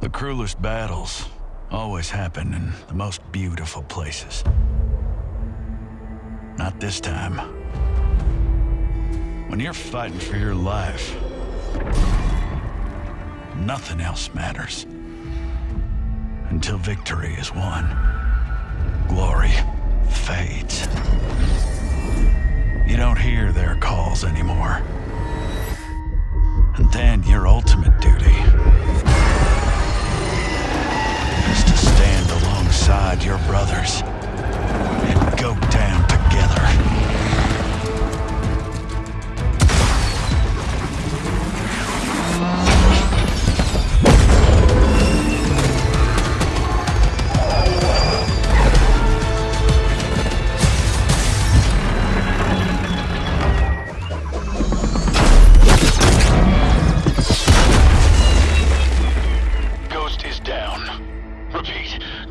The cruelest battles always happen in the most beautiful places. Not this time. When you're fighting for your life, nothing else matters. Until victory is won, glory fades. You don't hear their calls anymore. And then your ultimate duty your brothers.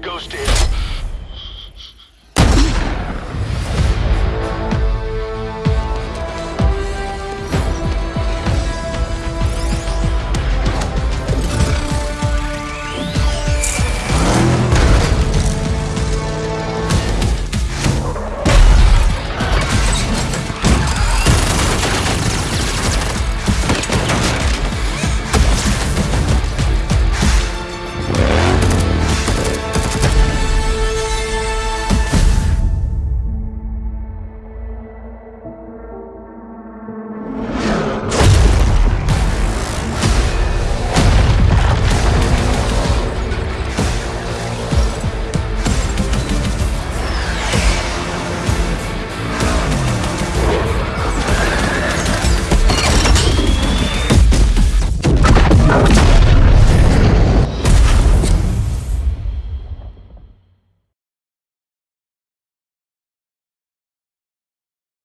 Ghosted.